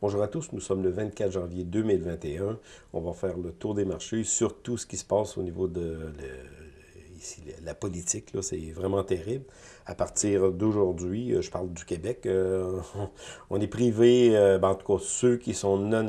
Bonjour à tous, nous sommes le 24 janvier 2021. On va faire le tour des marchés sur tout ce qui se passe au niveau de la politique. C'est vraiment terrible. À partir d'aujourd'hui, euh, je parle du Québec, euh, on est privé, euh, ben, en tout cas ceux qui sont non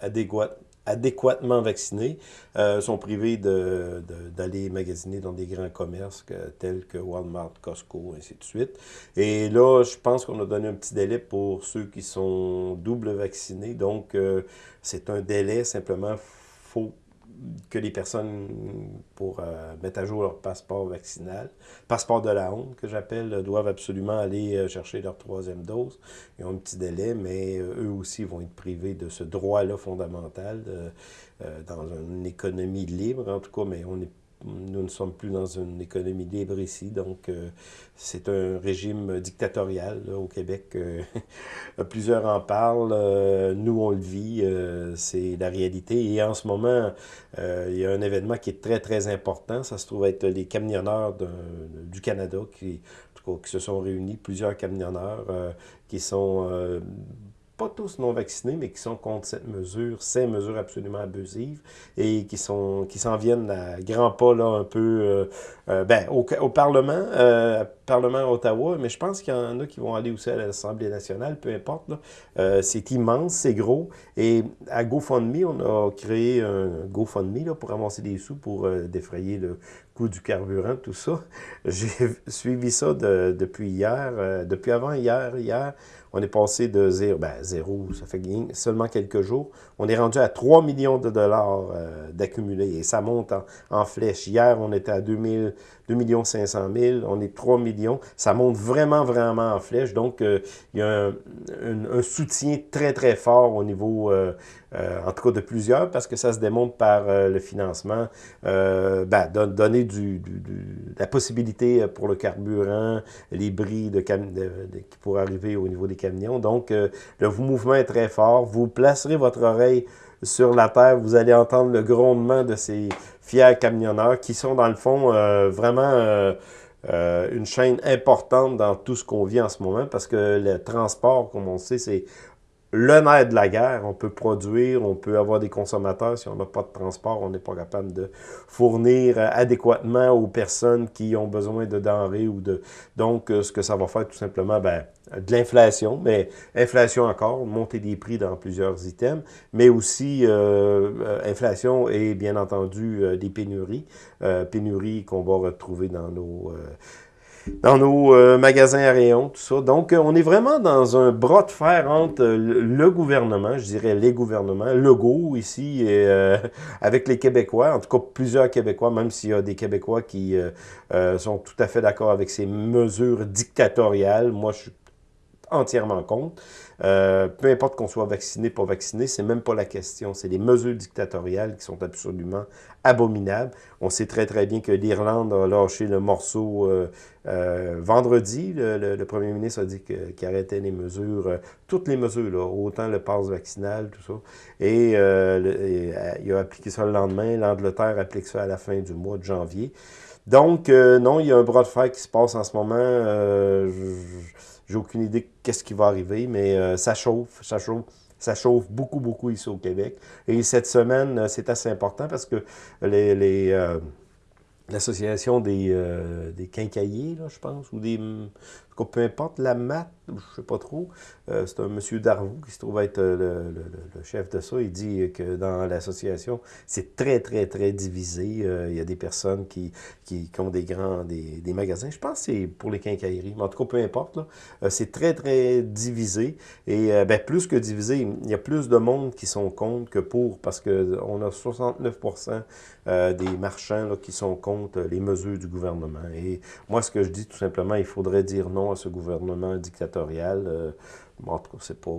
adéquats adéquatement vaccinés euh, sont privés d'aller magasiner dans des grands commerces tels que Walmart, Costco, ainsi de suite. Et là, je pense qu'on a donné un petit délai pour ceux qui sont double vaccinés. Donc, euh, c'est un délai simplement faut que les personnes, pour euh, mettre à jour leur passeport vaccinal, passeport de la honte que j'appelle, doivent absolument aller euh, chercher leur troisième dose. Ils ont un petit délai, mais euh, eux aussi vont être privés de ce droit-là fondamental dans une économie libre, en tout cas, mais on est nous ne sommes plus dans une économie libre ici, donc euh, c'est un régime dictatorial au Québec. Euh, plusieurs en parlent, euh, nous on le vit, c'est la réalité. Et en ce moment, il y a un événement qui est très très important, ça se trouve être les camionneurs du Canada qui, qui se sont réunis, plusieurs camionneurs qui sont pas tous non vaccinés, mais qui sont contre cette mesure, ces mesures absolument abusives, et qui sont qui s'en viennent à grands pas, là, un peu, euh, euh, ben, au, au Parlement, euh, Parlement à Ottawa, mais je pense qu'il y en a qui vont aller aussi à l'Assemblée nationale, peu importe, là. c'est immense, c'est gros, et à GoFundMe, on a créé un GoFundMe, là, pour avancer des sous pour défrayer le coût du carburant, tout ça. J'ai suivi ça depuis hier, depuis avant hier, hier, on est passé de zéro, ben zéro, ça fait seulement quelques jours. On est rendu à 3 millions de dollars euh, d'accumulés et ça monte en, flèche. Hier, on était à 2 2 500 000, on est 3 millions. Ça monte vraiment, vraiment en flèche. Donc, euh, il y a un, soutien très, très fort au niveau, euh, en tout cas de plusieurs, parce que ça se démontre par le financement, ben, donner du, la possibilité pour le carburant, les bris de, qui pourraient arriver au niveau des camions. Donc, le mouvement est très fort. Vous placerez votre oreille sur la terre, vous allez entendre le grondement de ces fiers camionneurs qui sont dans le fond euh, vraiment euh, euh, une chaîne importante dans tout ce qu'on vit en ce moment parce que le transport, comme on sait, c'est le nerf de la guerre. On peut produire, on peut avoir des consommateurs. Si on n'a pas de transport, on n'est pas capable de fournir adéquatement aux personnes qui ont besoin de denrées ou de... Donc, ce que ça va faire tout simplement, ben, de l'inflation, mais inflation encore, montée des prix dans plusieurs items, mais aussi euh, euh, inflation et bien entendu euh, des pénuries, pénuries qu'on va retrouver dans nos dans nos magasins à rayons, tout ça. Donc, on est vraiment dans un bras de fer entre le gouvernement, je dirais les gouvernements, le go ici, et, avec les Québécois, en tout cas plusieurs Québécois, même s'il y a des Québécois qui sont tout à fait d'accord avec ces mesures dictatoriales. Moi, je suis entièrement contre. Euh, peu importe qu'on soit vacciné, pas vacciné, c'est même pas la question. C'est les mesures dictatoriales qui sont absolument abominables. On sait très très bien que l'Irlande a lâché le morceau euh, euh, vendredi. Le, premier ministre a dit qu'il arrêtait les mesures, toutes les mesures, autant le passe vaccinal, tout ça. Et, il a appliqué ça le lendemain. L'Angleterre applique ça à la fin du mois de janvier. Donc, non, il y a un bras de fer qui se passe en ce moment. J'ai aucune idée qu'est-ce qui va arriver, mais euh, ça chauffe, ça chauffe. Ça chauffe beaucoup, beaucoup ici au Québec. Et cette semaine, euh, c'est assez important parce que les, euh, l'association des, des quincailliers, là, je pense, ou des peu importe, la mat, je ne sais pas trop, euh, c'est un monsieur Darvaux qui se trouve être euh, le, chef de ça. Il dit que dans l'association, c'est très, très, très divisé. Euh, il y a des personnes qui, qui, ont des grands, des, des, magasins. Je pense que c'est pour les quincailleries, mais en tout cas, peu importe. c'est très, très divisé. Et ben, plus que divisé, il y a plus de monde qui sont contre que pour, parce qu'on a 69% des marchands là, qui sont contre les mesures du gouvernement. Et moi, ce que je dis tout simplement, il faudrait dire non à ce gouvernement dictatorial. Euh, en tout cas, c'est pas...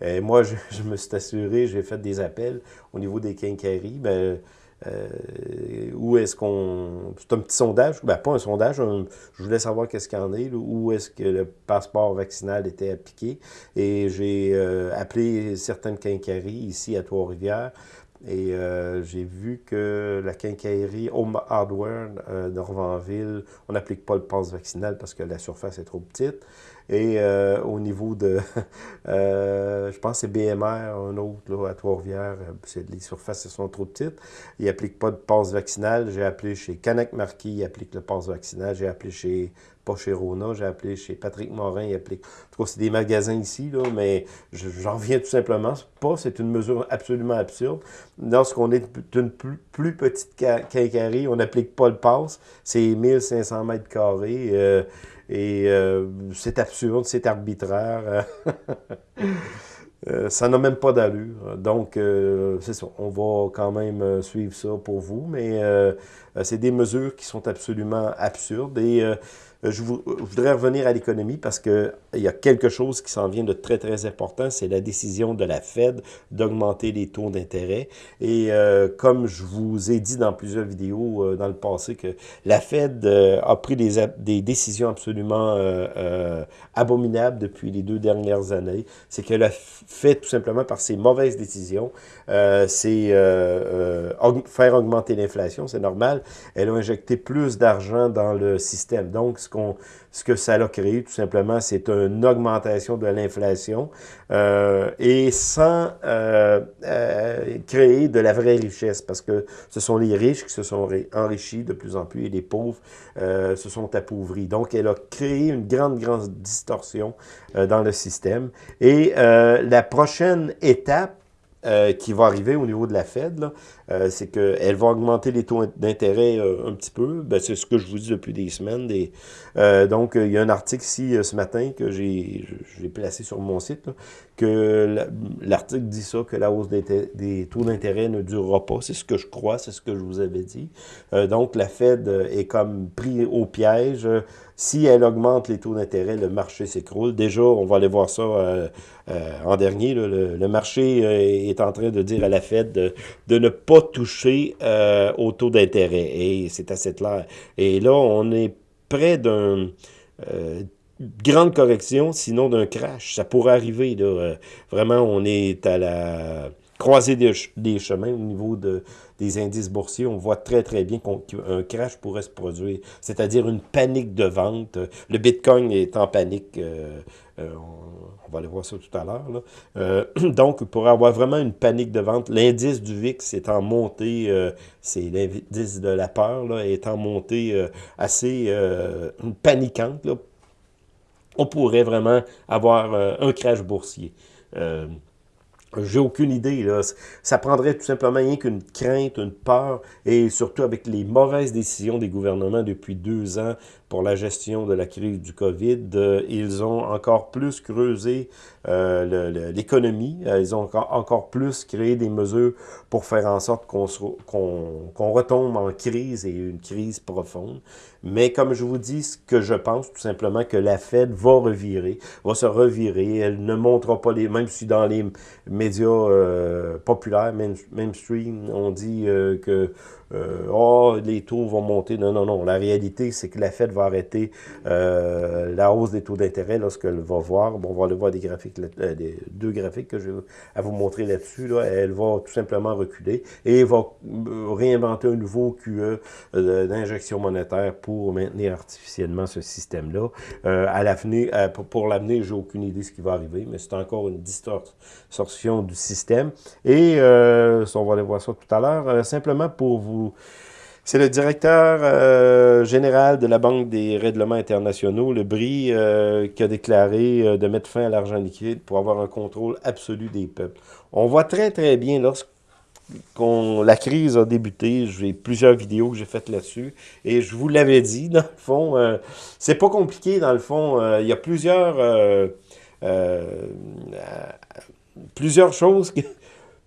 Et moi, je, me suis assuré, j'ai fait des appels au niveau des quincailleries. Ben, euh, où est-ce qu'on... C'est un petit sondage, ben pas un sondage, je voulais savoir qu'est-ce qu'il y en est, où est-ce que le passeport vaccinal était appliqué. Et j'ai euh, appelé certaines quincailleries ici à Trois-Rivières et euh, j'ai vu que la quincaillerie Home Hardware euh, de on n'applique pas le passe vaccinal parce que la surface est trop petite. Et euh, au niveau de, je pense c'est BMR, un autre là, à Trois-Rivières, les surfaces sont trop petites. Ils n'appliquent pas de passe vaccinal. J'ai appelé chez Canac Marquis, ils appliquent le passe vaccinal. J'ai appelé chez pas chez Rona, j'ai appelé chez Patrick Morin, il applique. En tout cas, c'est des magasins ici, là, mais j'en reviens tout simplement pas. C'est une mesure absolument absurde. Lorsqu'on est une plus, petite quincaillerie, on n'applique pas le pass. C'est 1500 mètres carrés. Euh, et euh, c'est absurde, c'est arbitraire. Euh, ça n'a même pas d'allure. Donc, c'est ça. On va quand même suivre ça pour vous, mais c'est des mesures qui sont absolument absurdes. Et euh, je, voudrais revenir à l'économie parce qu'il y a quelque chose qui s'en vient de très, très important, c'est la décision de la Fed d'augmenter les taux d'intérêt. Et euh, comme je vous ai dit dans plusieurs vidéos euh, dans le passé que la Fed a pris des, décisions absolument abominables depuis les deux dernières années, c'est qu'elle a fait tout simplement par ses mauvaises décisions, c'est faire augmenter l'inflation, c'est normal. Elle a injecté plus d'argent dans le système. Donc, que ça a créé, tout simplement, c'est une augmentation de l'inflation euh, et sans euh, euh, créer de la vraie richesse, parce que ce sont les riches qui se sont enrichis de plus en plus et les pauvres se sont appauvris. Donc, elle a créé une grande, grande distorsion dans le système. Et la prochaine étape, qui va arriver au niveau de la Fed, euh, c'est qu'elle va augmenter les taux d'intérêt euh, un petit peu. Ben, c'est ce que je vous dis depuis des semaines. Euh, donc, il y a un article ici ce matin que j'ai placé sur mon site, que l'article dit ça, que la hausse des, taux d'intérêt ne durera pas. C'est ce que je crois, c'est ce que je vous avais dit. donc, la Fed est comme pris au piège. Si elle augmente les taux d'intérêt, le marché s'écroule. Déjà, on va aller voir ça en dernier. le, marché est en train de dire à la Fed de, ne pas toucher euh, au taux d'intérêt. Et c'est assez clair. Et là, on est près d'un... Euh, grande correction, sinon d'un crash. Ça pourrait arriver. Euh, vraiment, on est à la croisée des, chemins au niveau de, des indices boursiers. On voit très, très bien qu'un crash pourrait se produire, c'est-à-dire une panique de vente. Le Bitcoin est en panique. On va aller voir ça tout à l'heure. Euh, donc, pour avoir vraiment une panique de vente, l'indice du VIX est en montée, euh, c'est l'indice de la peur, là, est en montée euh, assez paniquante. On pourrait vraiment avoir un crash boursier. J'ai aucune idée. Là. Ça prendrait tout simplement rien qu'une crainte, une peur, et surtout avec les mauvaises décisions des gouvernements depuis deux ans pour la gestion de la crise du COVID, euh, ils ont encore plus creusé euh, l'économie, euh, ils ont encore, plus créé des mesures pour faire en sorte qu'on qu'on retombe en crise et une crise profonde. Mais comme je vous dis, ce que je pense tout simplement que la Fed va revirer, va se revirer, elle ne montrera pas les, même si dans les médias populaires, mainstream, on dit que euh, oh, les taux vont monter. Non, non, non. La réalité, c'est que la Fed va arrêter euh, la hausse des taux d'intérêt lorsqu'elle va voir. Bon, on va aller voir des graphiques, euh, des deux graphiques que je vais à vous montrer là-dessus. Là. Elle va tout simplement reculer et va réinventer un nouveau QE d'injection monétaire pour maintenir artificiellement ce système-là. à l'avenir, pour l'avenir, j'ai aucune idée de ce qui va arriver, mais c'est encore une distorsion du système. Et on va aller voir ça tout à l'heure. simplement pour vous c'est le directeur euh, général de la Banque des règlements internationaux, le BRI, euh, qui a déclaré euh, de mettre fin à l'argent liquide pour avoir un contrôle absolu des peuples. On voit très, très bien lorsque la crise a débuté, j'ai plusieurs vidéos que j'ai faites là-dessus, et je vous l'avais dit, dans le fond, c'est pas compliqué, dans le fond, il y a plusieurs, plusieurs choses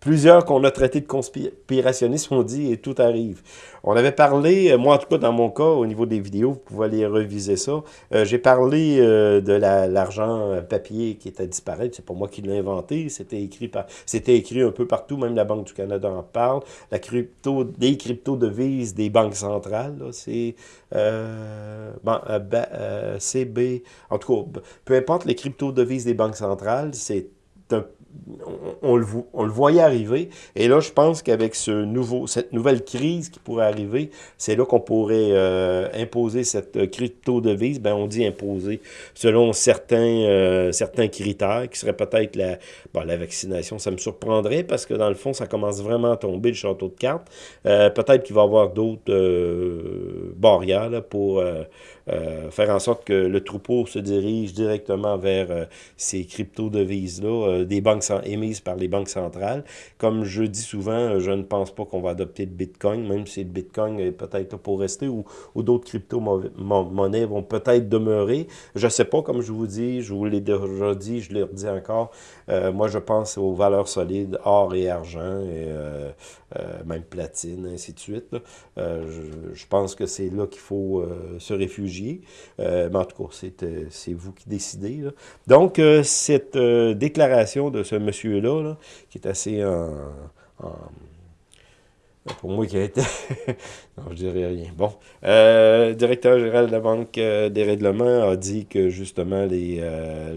Plusieurs qu'on a traités de conspirationnistes ont dit et tout arrive. On avait parlé, euh, moi en tout cas dans mon cas, au niveau des vidéos, vous pouvez aller reviser ça. Euh, j'ai parlé euh, de l'argent papier qui était disparu. C'est pas moi qui l'ai inventé. C'était écrit par, c'était écrit un peu partout. Même la Banque du Canada en parle. La crypto, des crypto-devises des banques centrales, c'est bon, CB. En tout cas, peu importe les crypto-devises des banques centrales, c'est on, le, voyait arriver. Et là, je pense qu'avec ce nouveau, cette nouvelle crise qui pourrait arriver, c'est là qu'on pourrait euh, imposer cette crypto-devise. Ben, on dit imposer selon certains, euh, certains critères qui seraient peut-être la, la vaccination. Ça me surprendrait parce que dans le fond, ça commence vraiment à tomber le château de cartes. Euh, peut-être qu'il va y avoir d'autres barrières pour euh, faire en sorte que le troupeau se dirige directement vers euh, ces crypto-devises-là, euh, des banques émises par les banques centrales. Comme je dis souvent, je ne pense pas qu'on va adopter le Bitcoin, même si le Bitcoin est peut-être là pour rester, ou, d'autres crypto-monnaies vont peut-être demeurer. Je ne sais pas, comme je vous dis, je vous l'ai déjà dit, je le redis encore, moi je pense aux valeurs solides, or et argent, et même platine, ainsi de suite. Je, je, pense que c'est là qu'il faut se réfugier euh, mais en tout cas, euh, c'est vous qui décidez. Donc, euh, cette déclaration de ce monsieur-là, qui est assez en pour moi qui a été... non, je dirais rien. Bon. Euh, directeur général de la Banque euh, des règlements a dit que justement euh,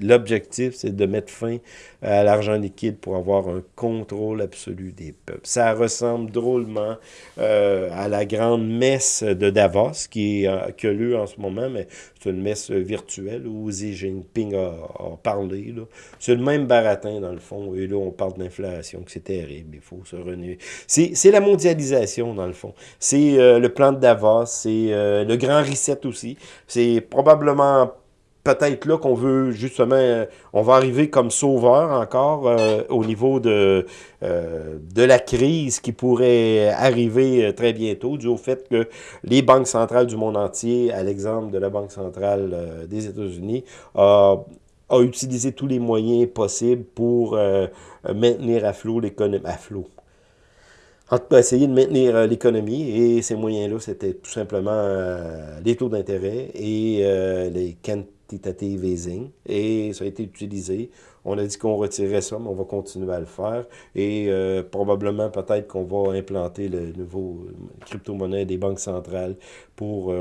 l'objectif, c'est de mettre fin à l'argent liquide pour avoir un contrôle absolu des peuples. Ça ressemble drôlement euh, à la grande messe de Davos qui, est, qui a lieu en ce moment, mais c'est une messe virtuelle où Xi Jinping a, a parlé. C'est le même baratin dans le fond. Et là, on parle d'inflation, que c'est terrible. Il faut se renouer. C'est la mondialisation, dans le fond. C'est euh, le plan de Davos, c'est euh, le grand reset aussi. C'est probablement peut-être là qu'on veut justement, euh, on va arriver comme sauveur encore au niveau de, de la crise qui pourrait arriver très bientôt, dû au fait que les banques centrales du monde entier, à l'exemple de la Banque centrale des États-Unis, a utilisé tous les moyens possibles pour maintenir à flot l'économie, à flot, en tout cas, essayer de maintenir euh, l'économie et ces moyens-là, c'était tout simplement euh, les taux d'intérêt et euh, les Et ça a été utilisé. On a dit qu'on retirait ça, mais on va continuer à le faire. Et probablement, peut-être qu'on va implanter le nouveau crypto-monnaie des banques centrales pour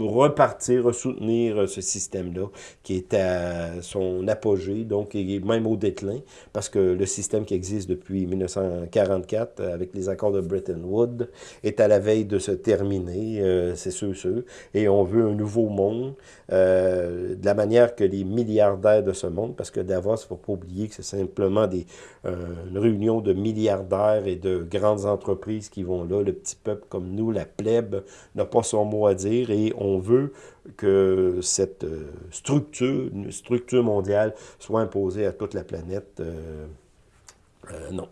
repartir, soutenir ce système-là qui est à son apogée, donc même au déclin, parce que le système qui existe depuis 1944 avec les accords de Bretton Woods est à la veille de se terminer, euh, c'est sûr, sûr, et on veut un nouveau monde euh, de la manière que les milliardaires de ce monde, parce que Davos, il ne faut pas oublier que c'est simplement des, euh, une réunion de milliardaires et de grandes entreprises qui vont là, le petit peuple comme nous, la plèbe, n'a pas son mot à dire, et on on veut que cette euh, structure, une structure mondiale, soit imposée à toute la planète. Euh, euh, non.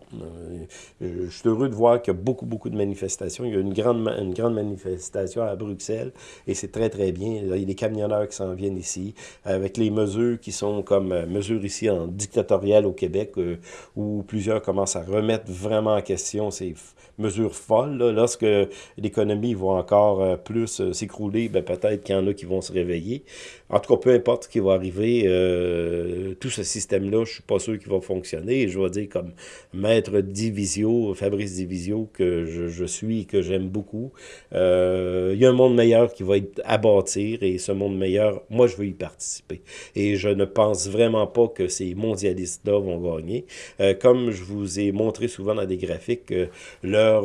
je suis heureux de voir qu'il y a beaucoup, beaucoup de manifestations. Il y a une grande, une grande manifestation à Bruxelles et c'est très, très bien. il y a des camionneurs qui s'en viennent ici avec les mesures qui sont comme mesures ici en dictatorial au Québec où plusieurs commencent à remettre vraiment en question ces mesure folle. Lorsque l'économie va encore euh, plus euh, s'écrouler, ben, peut-être qu'il y en a qui vont se réveiller. En tout cas, peu importe ce qui va arriver, euh, tout ce système-là, je suis pas sûr qu'il va fonctionner. Je vais dire comme maître Divisio, Fabrice Divisio, que je, suis et que j'aime beaucoup. il y a un monde meilleur qui va être à bâtir et ce monde meilleur, moi, je veux y participer. Et je ne pense vraiment pas que ces mondialistes-là vont gagner. comme je vous ai montré souvent dans des graphiques,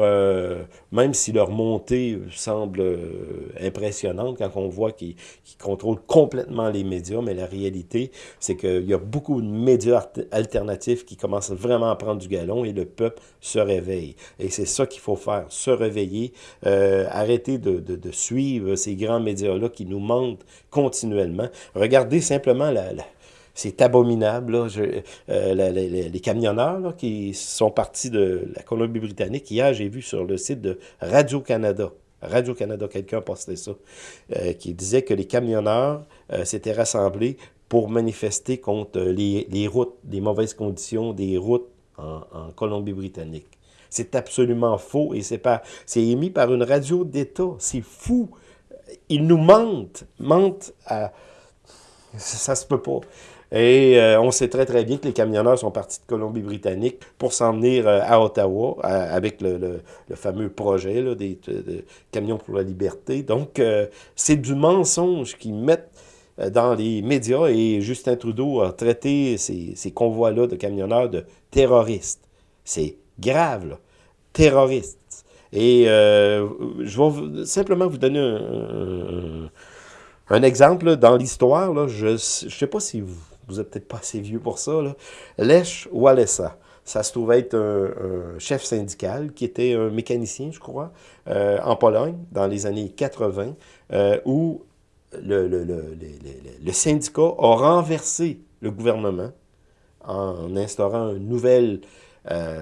euh, même si leur montée semble euh, impressionnante quand on voit qu'ils contrôlent complètement les médias, mais la réalité, c'est qu'il y a beaucoup de médias alternatifs qui commencent vraiment à prendre du galon et le peuple se réveille. Et c'est ça qu'il faut faire, se réveiller, euh, arrêter de, de, suivre ces grands médias-là qui nous mentent continuellement. Regardez simplement la c'est abominable. Là. Euh, les, camionneurs qui sont partis de la Colombie-Britannique, hier, j'ai vu sur le site de Radio-Canada, Radio-Canada, quelqu'un a posté ça, euh, qui disait que les camionneurs s'étaient rassemblés pour manifester contre les, routes, les mauvaises conditions des routes en, Colombie-Britannique. C'est absolument faux et c'est émis par une radio d'État. C'est fou. Ils nous mentent, mentent à... Ça, ça se peut pas. Et euh, on sait très, très bien que les camionneurs sont partis de Colombie-Britannique pour s'en venir euh, à Ottawa avec le, le, fameux projet des camions pour la liberté. Donc, euh, c'est du mensonge qui mettent dans les médias et Justin Trudeau a traité ces, ces convois-là de camionneurs de terroristes. C'est grave, là. Terroristes. Et euh, je vais simplement vous donner un, exemple dans l'histoire. Je ne sais pas si vous, vous êtes peut-être pas assez vieux pour ça. Là. Lech Walesa. Ça se trouve être un, chef syndical qui était un mécanicien, je crois, euh, en Pologne dans les années 80, euh, où le, le, le, le, syndicat a renversé le gouvernement en instaurant une nouvelle, euh,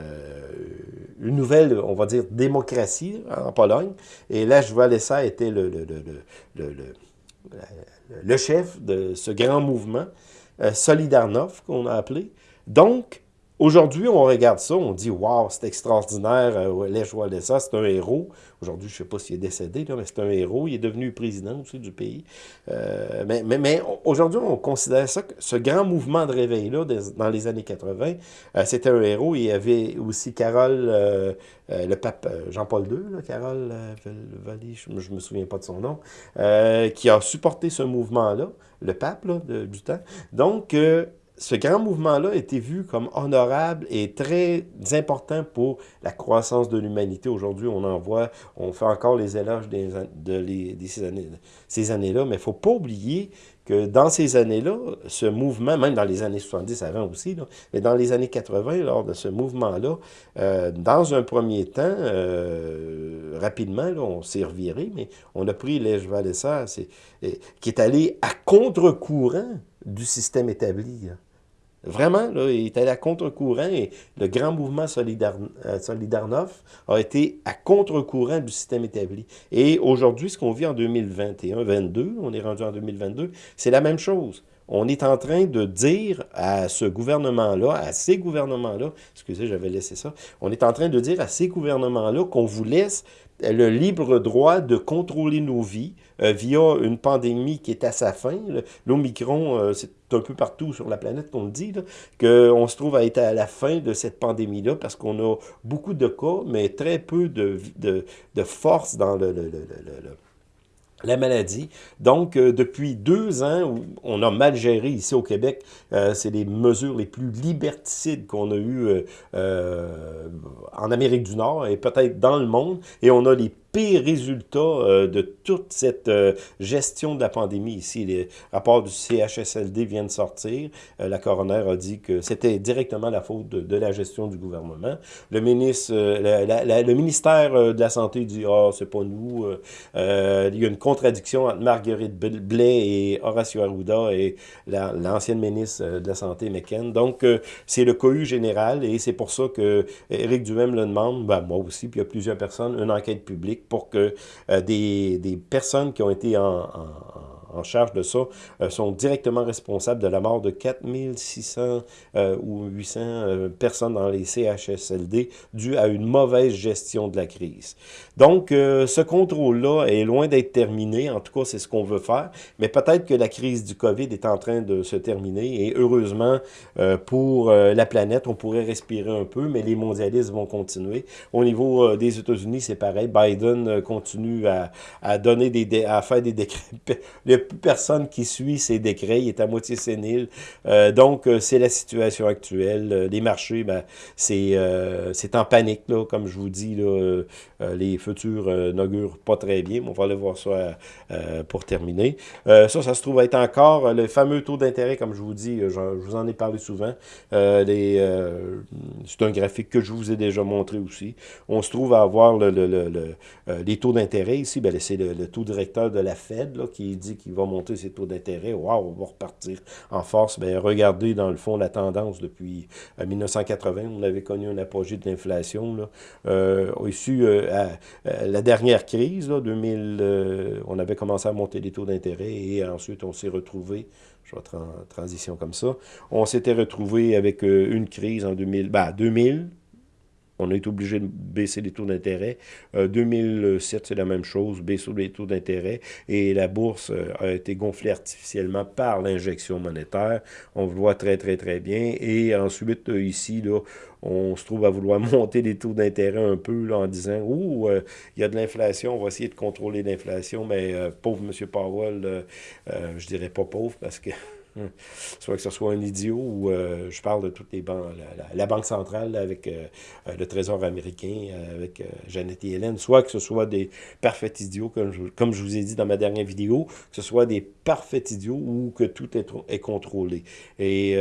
une nouvelle, on va dire, démocratie en Pologne. Et là, ça était le, le, chef de ce grand mouvement, euh, qu'on a appelé. Donc, Aujourd'hui, on regarde ça, on dit « Wow, c'est extraordinaire, euh, Lech Walesa, c'est un héros. » Aujourd'hui, je ne sais pas s'il est décédé, là, mais c'est un héros. Il est devenu président aussi du pays. Euh, mais aujourd'hui, on considère ça, ce grand mouvement de réveil-là, dans les années 80, euh, c'était un héros. Il y avait aussi Carole, euh, le pape Jean-Paul II, Carole Vallée, je ne me souviens pas de son nom, qui a supporté ce mouvement-là, le pape de, du temps. Donc, ce grand mouvement-là a été vu comme honorable et très important pour la croissance de l'humanité. Aujourd'hui, on en voit, on fait encore les éloges de, ces années-là, mais il ne faut pas oublier que dans ces années-là, ce mouvement, même dans les années 70 avant aussi, mais dans les années 80, lors de ce mouvement-là, euh, dans un premier temps, euh, rapidement, on s'est reviré, mais on a pris Lège Valessa, qui est allé à contre-courant du système établi. Vraiment, là, il est à contre-courant et le grand mouvement euh, Solidarność a été à contre-courant du système établi. Et aujourd'hui, ce qu'on vit en 2021-22, on est rendu en 2022, c'est la même chose. On est en train de dire à ce gouvernement-là, à ces gouvernements-là, excusez, j'avais laissé ça, on est en train de dire à ces gouvernements-là qu'on vous laisse le libre droit de contrôler nos vies euh, via une pandémie qui est à sa fin. L'Omicron, euh, c'est un peu partout sur la planète qu'on le dit, qu'on se trouve à être à la fin de cette pandémie-là parce qu'on a beaucoup de cas, mais très peu de, de, de force dans le, le, le, le la maladie. Donc, euh, depuis deux ans, on a mal géré ici au Québec, euh, c'est les mesures les plus liberticides qu'on a eues euh, en Amérique du Nord et peut-être dans le monde, et on a les pire résultat euh, de toute cette euh, gestion de la pandémie ici. Les rapports du CHSLD viennent de sortir. Euh, la coroner a dit que c'était directement la faute de, la gestion du gouvernement. Le ministre, le ministère de la Santé dit « Ah, c'est pas nous. il y a une contradiction entre Marguerite Blais et Horacio Arruda et l'ancienne ministre de la Santé, McKen. Donc, c'est le cohue général et c'est pour ça que Éric Duhem le demande, ben, moi aussi, puis il y a plusieurs personnes, une enquête publique pour que euh, des, personnes qui ont été en en charge de ça euh, sont directement responsables de la mort de 4600 euh, ou 800 euh, personnes dans les CHSLD dû à une mauvaise gestion de la crise. Donc, ce contrôle-là est loin d'être terminé. En tout cas, c'est ce qu'on veut faire. Mais peut-être que la crise du COVID est en train de se terminer. Et heureusement, pour la planète, on pourrait respirer un peu, mais les mondialistes vont continuer. Au niveau des États-Unis, c'est pareil. Biden continue à, à donner des, à faire des décrets plus personne qui suit ces décrets, il est à moitié sénile. Euh, donc, euh, c'est la situation actuelle. Euh, les marchés, ben, c'est c'est en panique, là, comme je vous dis. Là, les futurs n'augurent pas très bien. on va aller voir ça pour terminer. ça, ça se trouve être encore le fameux taux d'intérêt, comme je vous dis, je, vous en ai parlé souvent. c'est un graphique que je vous ai déjà montré aussi. On se trouve à avoir le, le, le, les taux d'intérêt ici. Ben, c'est le, taux directeur de la Fed là, qui dit qu'il va monter ses taux d'intérêt. Waouh, on va repartir en force. Bien, regardez, dans le fond, la tendance depuis 1980. Euh, on avait connu un apogée de l'inflation. Euh, ici, euh, la dernière crise, là, 2000, on avait commencé à monter les taux d'intérêt et ensuite, on s'est retrouvé je vais en transition comme ça. On s'était retrouvé avec une crise en 2000, ben, 2000, on a été obligé de baisser les taux d'intérêt. 2007, c'est la même chose, baisser les taux d'intérêt. Et la bourse a été gonflée artificiellement par l'injection monétaire. On le voit très, très, très bien. Et ensuite, ici, là, on se trouve à vouloir monter les taux d'intérêt un peu là, en disant « Ouh, il y a de l'inflation, on va essayer de contrôler l'inflation. » Mais pauvre M. Powell, je dirais pas pauvre parce que Hmm. Soit que ce soit un idiot ou euh, je parle de toutes les banques, la, Banque centrale avec euh, euh, le Trésor américain, avec Janet Yellen, soit que ce soit des parfaits idiots, comme je, comme je vous ai dit dans ma dernière vidéo, que ce soit des parfaits idiots ou que tout est, est contrôlé. Et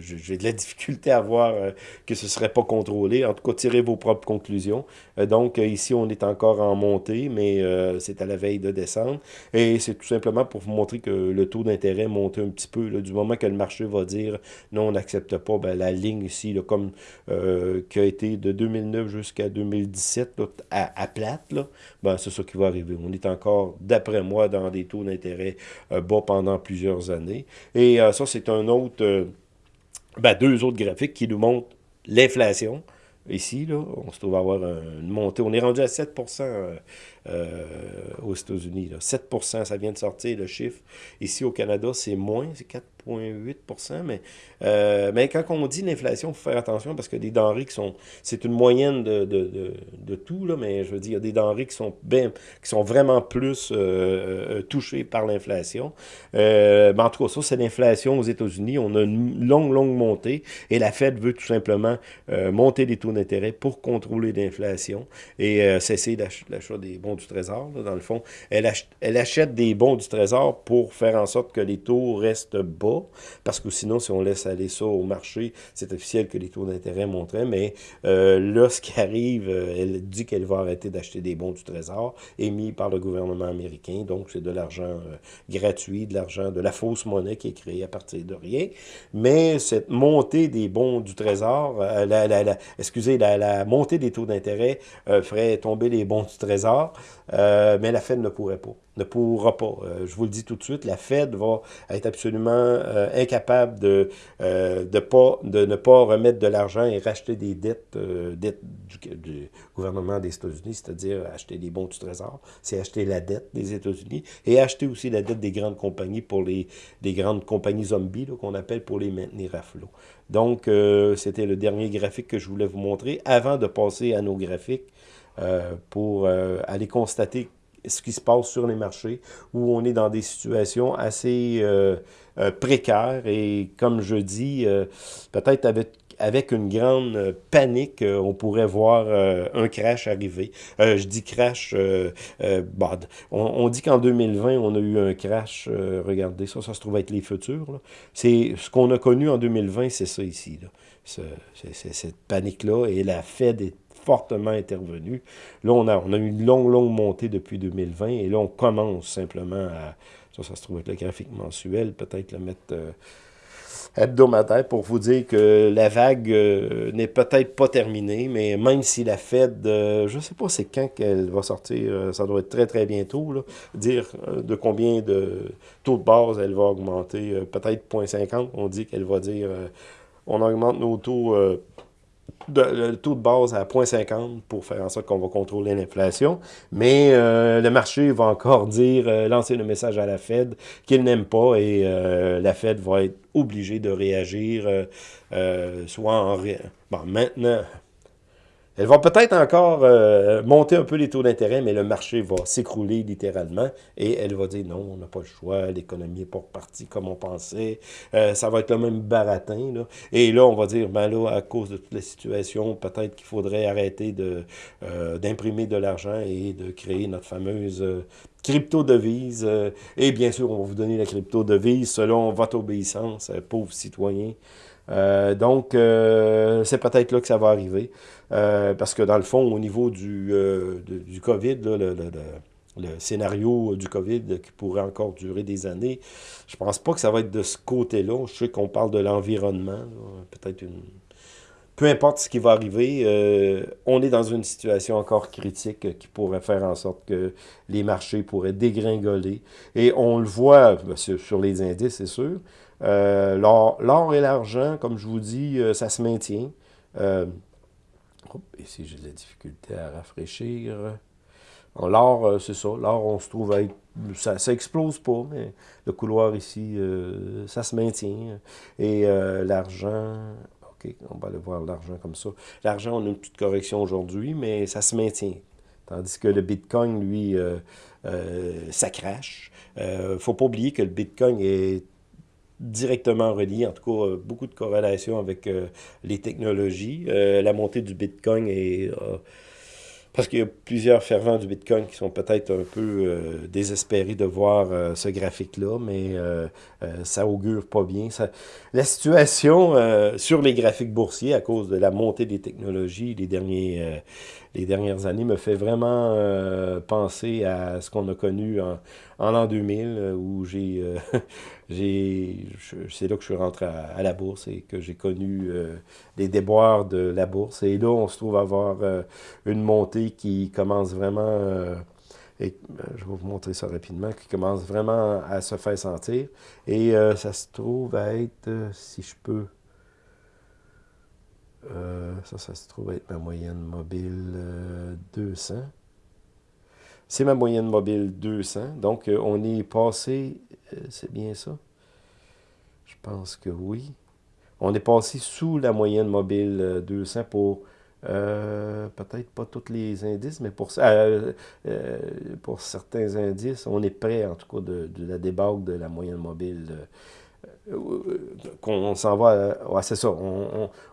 j'ai de la difficulté à voir euh, que ce ne serait pas contrôlé. En tout cas, tirez vos propres conclusions. Euh, donc, euh, ici, on est encore en montée, mais c'est à la veille de décembre. Et c'est tout simplement pour vous montrer que le taux d'intérêt monte un petit peu. du moment que le marché va dire non, on n'accepte pas, ben, la ligne ici, comme qui a été de 2009 jusqu'à 2017 à, plate, ben, c'est ça qui va arriver. On est encore, d'après moi, dans des taux d'intérêt bas pendant plusieurs années. Et ça, c'est un autre ben, deux autres graphiques qui nous montrent l'inflation. Ici, là, on se trouve avoir une montée. On est rendu à 7% euh, euh, aux États-Unis. 7% ça vient de sortir le chiffre. Ici, au Canada, c'est moins, c'est 4 0,8 mais, euh, mais quand on dit l'inflation, il faut faire attention parce que des denrées qui sont... C'est une moyenne de, de, de, tout, là, mais je veux dire, il y a des denrées qui sont, bien, qui sont vraiment plus euh, euh, touchées par l'inflation. mais en tout cas, ça, c'est l'inflation aux États-Unis. On a une longue, longue montée et la Fed veut tout simplement monter les taux d'intérêt pour contrôler l'inflation et cesser l'achat des bons du Trésor, dans le fond. Elle achète des bons du Trésor pour faire en sorte que les taux restent bas parce que sinon, si on laisse aller ça au marché, c'est officiel que les taux d'intérêt montraient, mais euh, là, ce qui arrive, euh, elle dit qu'elle va arrêter d'acheter des bons du Trésor émis par le gouvernement américain, donc c'est de l'argent euh, gratuit, de l'argent, de la fausse monnaie qui est créée à partir de rien, mais cette montée des bons du Trésor, la, excusez, la, montée des taux d'intérêt ferait tomber les bons du Trésor, mais la Fed ne pourrait pas ne pourra pas. Euh, je vous le dis tout de suite, la Fed va être absolument euh, incapable de, euh, de, ne pas remettre de l'argent et racheter des dettes, du, gouvernement des États-Unis, c'est-à-dire acheter des bons du Trésor, c'est acheter la dette des États-Unis et acheter aussi la dette des grandes compagnies pour les des grandes compagnies zombies qu'on appelle pour les maintenir à flot. Donc, c'était le dernier graphique que je voulais vous montrer avant de passer à nos graphiques pour aller constater ce qui se passe sur les marchés, où on est dans des situations assez euh, euh, précaires et, comme je dis, euh, peut-être avec, avec une grande panique, on pourrait voir un crash arriver. je dis crash, bon, on, dit qu'en 2020, on a eu un crash, regardez ça, ça se trouve être les futurs. C'est ce qu'on a connu en 2020, c'est ça ici. C'est cette panique-là, et la Fed est fortement intervenu. Là, on a, on a eu une longue, longue montée depuis 2020 et là, on commence simplement à... Ça, ça se trouve être le graphique mensuel, peut-être le mettre... Euh, hebdomadaire pour vous dire que la vague euh, n'est peut-être pas terminée, mais même si la Fed, euh, je ne sais pas c'est quand qu'elle va sortir, ça doit être très très bientôt, dire de combien de taux de base elle va augmenter, peut-être 0.50, on dit qu'elle va dire on augmente nos taux le taux de base à 0,50 pour faire en sorte qu'on va contrôler l'inflation. Mais euh, le marché va encore dire, euh, lancer le message à la Fed qu'il n'aime pas et euh, la Fed va être obligée de réagir, soit en... Bon, maintenant, elle va peut-être encore euh, monter un peu les taux d'intérêt, mais le marché va s'écrouler littéralement et elle va dire non, on n'a pas le choix, l'économie n'est pas repartie comme on pensait, euh, ça va être le même baratin. Et là, on va dire, ben là, à cause de toute la situation, peut-être qu'il faudrait arrêter euh, d'imprimer de, l'argent et de créer notre fameuse crypto-devise. et bien sûr, on va vous donner la crypto-devise selon votre obéissance, pauvres citoyens. Euh, donc, c'est peut-être là que ça va arriver. Euh, parce que dans le fond, au niveau du, du COVID, le, scénario du COVID qui pourrait encore durer des années, je pense pas que ça va être de ce côté-là. Je sais qu'on parle de l'environnement, peut-être une... Peu importe ce qui va arriver, on est dans une situation encore critique qui pourrait faire en sorte que les marchés pourraient dégringoler. Et on le voit sur les indices, c'est sûr, euh, l'or et l'argent, comme je vous dis, euh, ça se maintient. Ici, j'ai de la difficulté à rafraîchir. L'or, c'est ça. L'or, on se trouve à être... Ça, ça explose pas, mais le couloir ici, ça se maintient. Et l'argent, OK, on va aller voir l'argent comme ça. L'argent, on a une petite correction aujourd'hui, mais ça se maintient. Tandis que le Bitcoin, lui, euh, euh, ça crache. Il ne faut pas oublier que le Bitcoin est directement relié, en tout cas, beaucoup de corrélation avec euh, les technologies. la montée du Bitcoin est parce qu'il y a plusieurs fervents du Bitcoin qui sont peut-être un peu euh, désespérés de voir euh, ce graphique-là, mais euh, ça augure pas bien. La situation sur les graphiques boursiers, à cause de la montée des technologies les, derniers, les dernières années, me fait vraiment penser à ce qu'on a connu en, en l'an 2000, où j'ai c'est là que je suis rentré à, la bourse et que j'ai connu euh, les déboires de la bourse. Et là, on se trouve avoir euh, une montée qui commence vraiment, euh, et je vais vous montrer ça rapidement, qui commence vraiment à se faire sentir. Et ça se trouve à être, si je peux, ça, ça se trouve à être ma moyenne mobile 200. C'est ma moyenne mobile 200. Donc, on est passé c'est bien ça? Je pense que oui. On est passé sous la moyenne mobile 200 euh, pour euh, peut-être pas tous les indices, mais pour, pour certains indices, on est près en tout cas de, la débâcle de la moyenne mobile qu'on s'en va, c'est ça,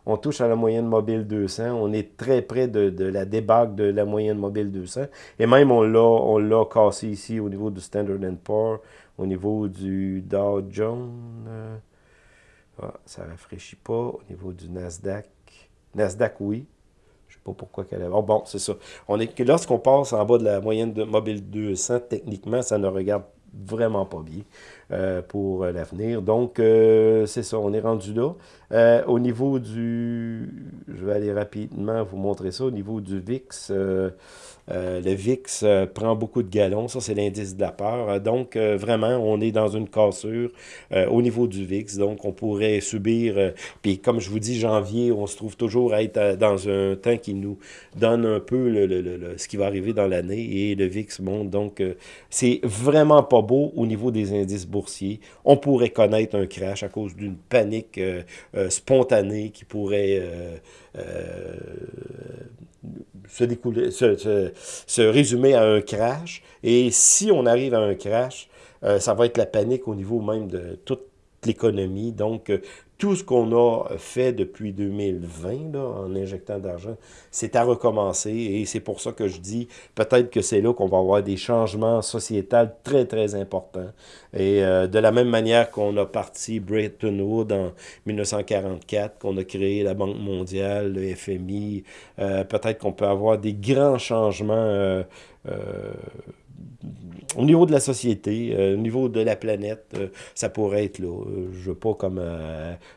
on, touche à la moyenne mobile 200, on est très près de, la débâcle de la moyenne mobile 200, et même on l'a cassé ici au niveau du Standard Poor's, au niveau du Dow Jones, euh, ah, ça ne rafraîchit pas. Au niveau du Nasdaq, Nasdaq, oui. Je ne sais pas pourquoi qu'elle est... Oh, bon, c'est ça. On est lorsqu'on passe en bas de la moyenne de mobile 200, techniquement, ça ne regarde vraiment pas bien euh, pour l'avenir. Donc, euh, c'est ça, on est rendu là. au niveau du... Je vais aller rapidement vous montrer ça. Au niveau du VIX, euh, le VIX euh, prend beaucoup de galons, ça c'est l'indice de la peur. Euh, donc vraiment, on est dans une cassure au niveau du VIX, donc on pourrait subir, puis comme je vous dis, janvier, on se trouve toujours à être dans un temps qui nous donne un peu le, ce qui va arriver dans l'année, et le VIX monte, donc c'est vraiment pas beau au niveau des indices. On pourrait connaître un crash à cause d'une panique spontanée qui pourrait se, découler, se, résumer à un crash. Et si on arrive à un crash, euh, ça va être la panique au niveau même de toute l'économie. Donc, euh, tout ce qu'on a fait depuis 2020 en injectant d'argent, c'est à recommencer et c'est pour ça que je dis peut-être que c'est là qu'on va avoir des changements sociétals très très importants. Et euh, de la même manière qu'on a parti Bretton Woods en 1944, qu'on a créé la Banque mondiale, le FMI, euh, peut-être qu'on peut avoir des grands changements euh, au niveau de la société, euh, au niveau de la planète, euh, ça pourrait être là. Euh, je veux pas comme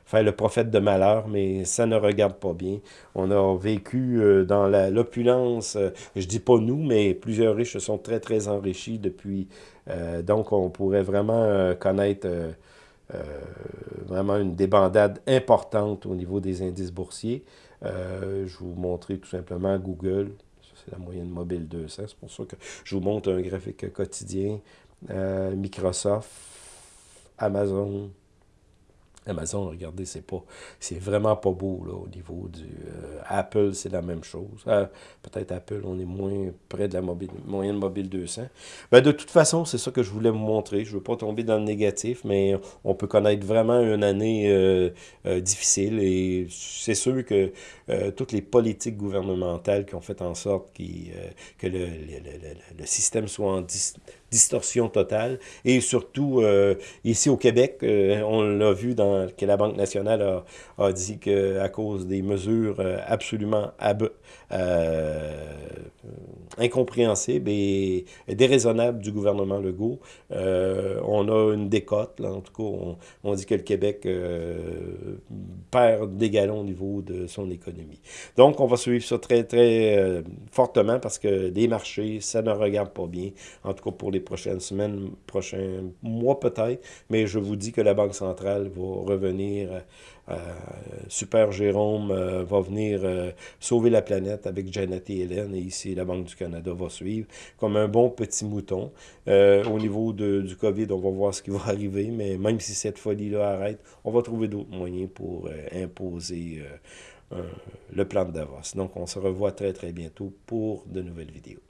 faire le prophète de malheur, mais ça ne regarde pas bien. On a vécu dans l'opulence, je dis pas nous, mais plusieurs riches se sont très, très enrichis depuis. donc, on pourrait vraiment connaître... vraiment une débandade importante au niveau des indices boursiers. je vais vous montrer tout simplement Google c'est la moyenne mobile 200. C'est pour ça que je vous montre un graphique quotidien. Euh, Microsoft, Amazon, Amazon, regardez, c'est pas, c'est vraiment pas beau là, au niveau du euh, Apple, c'est la même chose. Euh, peut-être Apple, on est moins près de la mobile, moyenne mobile 200. Ben, de toute façon, c'est ça que je voulais vous montrer. Je veux pas tomber dans le négatif, mais on peut connaître vraiment une année euh, difficile et c'est sûr que toutes les politiques gouvernementales qui ont fait en sorte que le, le, système soit en distorsion totale. Et surtout, euh, ici au Québec, euh, on l'a vu dans que la Banque nationale a, a dit qu'à cause des mesures euh, absolument incompréhensibles et déraisonnables du gouvernement Legault, on a une décote. Là, en tout cas, on, on, dit que le Québec perd des galons au niveau de son économie. Donc, on va suivre ça très, très fortement parce que les marchés, ça ne regarde pas bien, en tout cas pour les prochaines semaines, prochains mois peut-être, mais je vous dis que la Banque centrale va revenir, euh, Super Jérôme euh, va venir sauver la planète avec Janet et Hélène, et ici la Banque du Canada va suivre comme un bon petit mouton. au niveau du COVID, on va voir ce qui va arriver, mais même si cette folie-là arrête, on va trouver d'autres moyens pour imposer le plan de Davos. Donc, on se revoit très, très bientôt pour de nouvelles vidéos.